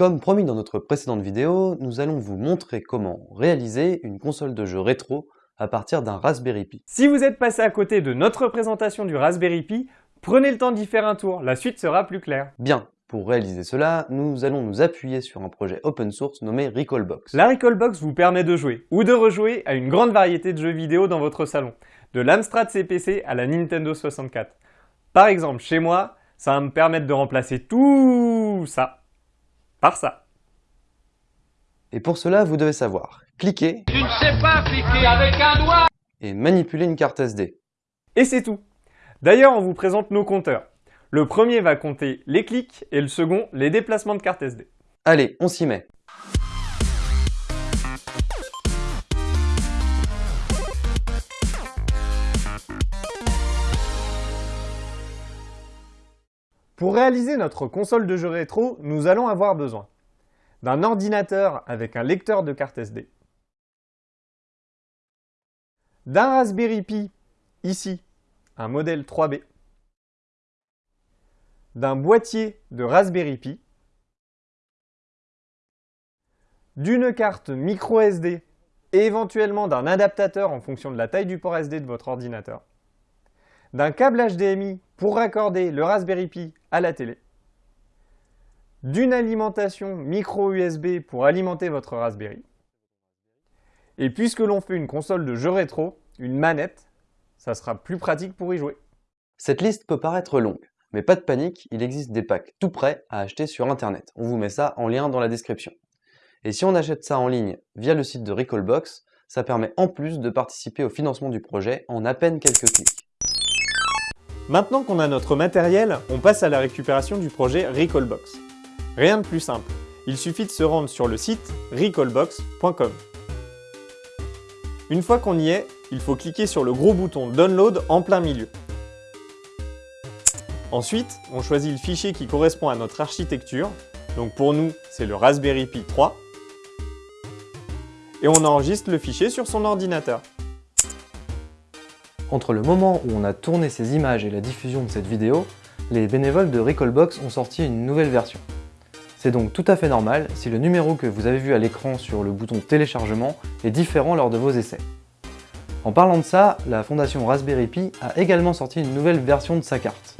Comme promis dans notre précédente vidéo, nous allons vous montrer comment réaliser une console de jeu rétro à partir d'un Raspberry Pi. Si vous êtes passé à côté de notre présentation du Raspberry Pi, prenez le temps d'y faire un tour, la suite sera plus claire. Bien, pour réaliser cela, nous allons nous appuyer sur un projet open source nommé Recallbox. La Recallbox vous permet de jouer ou de rejouer à une grande variété de jeux vidéo dans votre salon, de l'Amstrad CPC à la Nintendo 64. Par exemple, chez moi, ça va me permettre de remplacer tout ça par ça. Et pour cela, vous devez savoir cliquer Tu ne sais pas cliquer avec un doigt et manipuler une carte SD. Et c'est tout. D'ailleurs, on vous présente nos compteurs. Le premier va compter les clics et le second les déplacements de carte SD. Allez, on s'y met. Pour réaliser notre console de jeu rétro, nous allons avoir besoin d'un ordinateur avec un lecteur de carte SD, d'un Raspberry Pi, ici, un modèle 3B, d'un boîtier de Raspberry Pi, d'une carte micro SD et éventuellement d'un adaptateur en fonction de la taille du port SD de votre ordinateur, d'un câble HDMI pour raccorder le Raspberry Pi à la télé, d'une alimentation micro USB pour alimenter votre Raspberry, et puisque l'on fait une console de jeu rétro, une manette, ça sera plus pratique pour y jouer. Cette liste peut paraître longue, mais pas de panique, il existe des packs tout prêts à acheter sur internet. On vous met ça en lien dans la description. Et si on achète ça en ligne via le site de Recallbox, ça permet en plus de participer au financement du projet en à peine quelques clics. Maintenant qu'on a notre matériel, on passe à la récupération du projet Recallbox. Rien de plus simple, il suffit de se rendre sur le site recallbox.com. Une fois qu'on y est, il faut cliquer sur le gros bouton Download en plein milieu. Ensuite, on choisit le fichier qui correspond à notre architecture. Donc pour nous, c'est le Raspberry Pi 3. Et on enregistre le fichier sur son ordinateur. Entre le moment où on a tourné ces images et la diffusion de cette vidéo, les bénévoles de Recallbox ont sorti une nouvelle version. C'est donc tout à fait normal si le numéro que vous avez vu à l'écran sur le bouton téléchargement est différent lors de vos essais. En parlant de ça, la fondation Raspberry Pi a également sorti une nouvelle version de sa carte.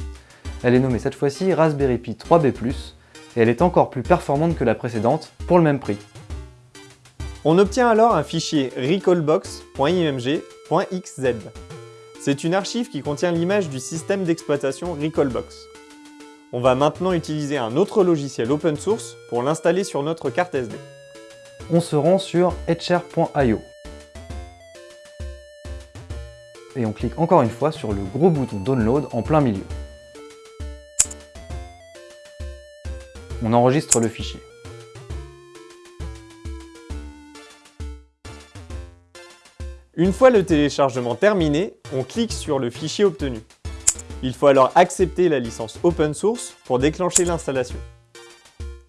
Elle est nommée cette fois-ci Raspberry Pi 3B+, et elle est encore plus performante que la précédente, pour le même prix. On obtient alors un fichier recallbox.img.xz. C'est une archive qui contient l'image du système d'exploitation Recallbox. On va maintenant utiliser un autre logiciel open source pour l'installer sur notre carte SD. On se rend sur etcher.io. Et on clique encore une fois sur le gros bouton Download en plein milieu. on enregistre le fichier. Une fois le téléchargement terminé, on clique sur le fichier obtenu. Il faut alors accepter la licence open source pour déclencher l'installation.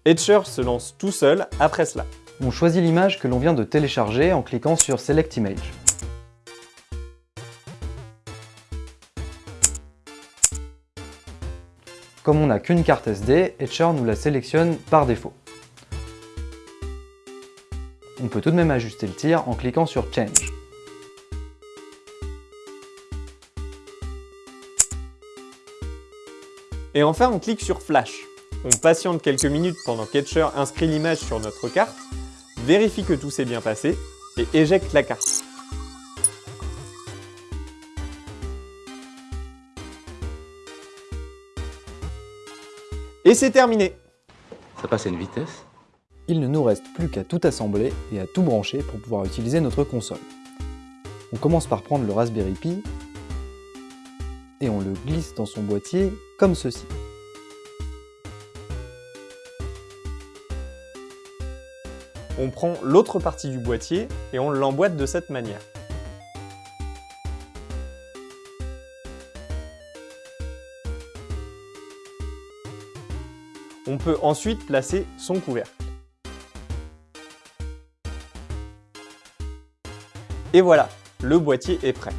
Etcher se lance tout seul après cela. On choisit l'image que l'on vient de télécharger en cliquant sur Select Image. Comme on n'a qu'une carte SD, Etcher nous la sélectionne par défaut. On peut tout de même ajuster le tir en cliquant sur Change. Et enfin, on clique sur Flash. On patiente quelques minutes pendant qu'Etcher inscrit l'image sur notre carte, vérifie que tout s'est bien passé et éjecte la carte. Et c'est terminé Ça passe à une vitesse Il ne nous reste plus qu'à tout assembler et à tout brancher pour pouvoir utiliser notre console. On commence par prendre le Raspberry Pi et on le glisse dans son boîtier comme ceci. On prend l'autre partie du boîtier et on l'emboîte de cette manière. On peut ensuite placer son couvercle. Et voilà, le boîtier est prêt.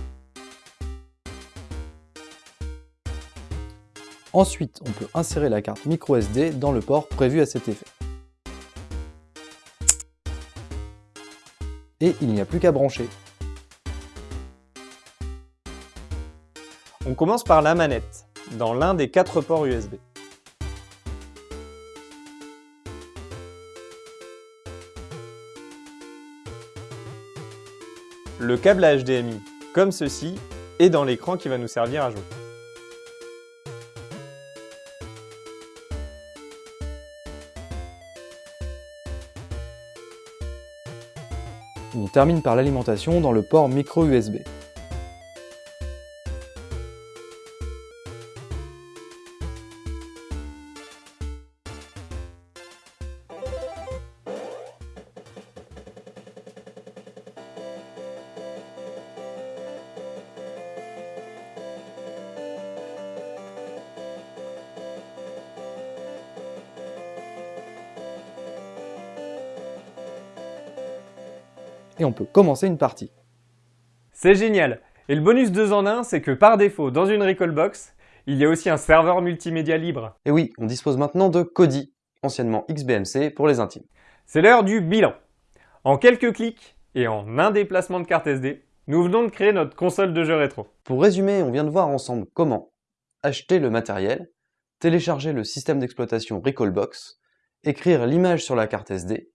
Ensuite, on peut insérer la carte microSD dans le port prévu à cet effet. Et il n'y a plus qu'à brancher. On commence par la manette, dans l'un des quatre ports USB. Le câble à HDMI, comme ceci, est dans l'écran qui va nous servir à jouer. On termine par l'alimentation dans le port micro USB. Et on peut commencer une partie. C'est génial Et le bonus 2 en 1, c'est que par défaut, dans une Recallbox, il y a aussi un serveur multimédia libre. Et oui, on dispose maintenant de Kodi, anciennement XBMC pour les intimes. C'est l'heure du bilan. En quelques clics et en un déplacement de carte SD, nous venons de créer notre console de jeu rétro. Pour résumer, on vient de voir ensemble comment acheter le matériel, télécharger le système d'exploitation Recallbox, écrire l'image sur la carte SD,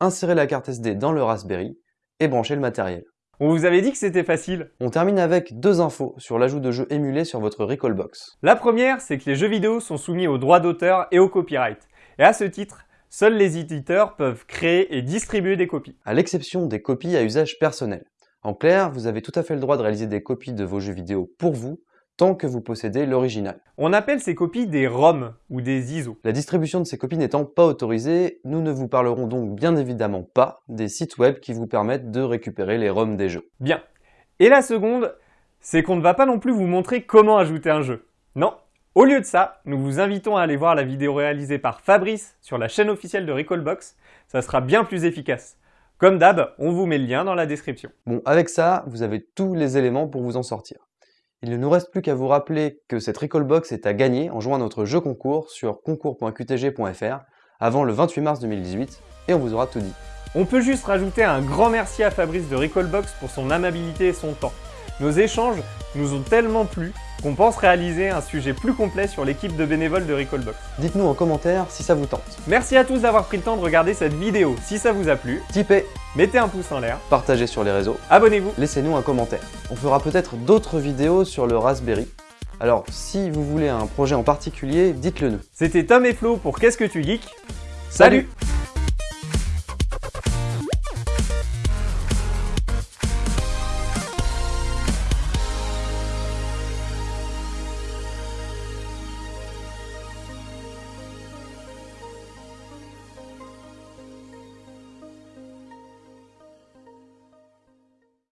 insérer la carte SD dans le Raspberry et brancher le matériel. On vous avait dit que c'était facile On termine avec deux infos sur l'ajout de jeux émulés sur votre Recallbox. La première, c'est que les jeux vidéo sont soumis aux droits d'auteur et au copyright. Et à ce titre, seuls les éditeurs peuvent créer et distribuer des copies. À l'exception des copies à usage personnel. En clair, vous avez tout à fait le droit de réaliser des copies de vos jeux vidéo pour vous, tant que vous possédez l'original. On appelle ces copies des ROM ou des ISO. La distribution de ces copies n'étant pas autorisée, nous ne vous parlerons donc bien évidemment pas des sites web qui vous permettent de récupérer les ROM des jeux. Bien. Et la seconde, c'est qu'on ne va pas non plus vous montrer comment ajouter un jeu. Non, au lieu de ça, nous vous invitons à aller voir la vidéo réalisée par Fabrice sur la chaîne officielle de Recallbox, ça sera bien plus efficace. Comme d'hab, on vous met le lien dans la description. Bon, avec ça, vous avez tous les éléments pour vous en sortir. Il ne nous reste plus qu'à vous rappeler que cette Recallbox est à gagner en jouant à notre jeu concours sur concours.qtg.fr avant le 28 mars 2018 et on vous aura tout dit. On peut juste rajouter un grand merci à Fabrice de Recallbox pour son amabilité et son temps. Nos échanges nous ont tellement plu qu'on pense réaliser un sujet plus complet sur l'équipe de bénévoles de Recallbox. Dites-nous en commentaire si ça vous tente. Merci à tous d'avoir pris le temps de regarder cette vidéo. Si ça vous a plu, Tipez, mettez un pouce en l'air, partagez sur les réseaux, abonnez-vous. laissez-nous un commentaire. On fera peut-être d'autres vidéos sur le Raspberry. Alors, si vous voulez un projet en particulier, dites-le nous. C'était Tom et Flo pour Qu'est-ce que tu geeks? Salut, Salut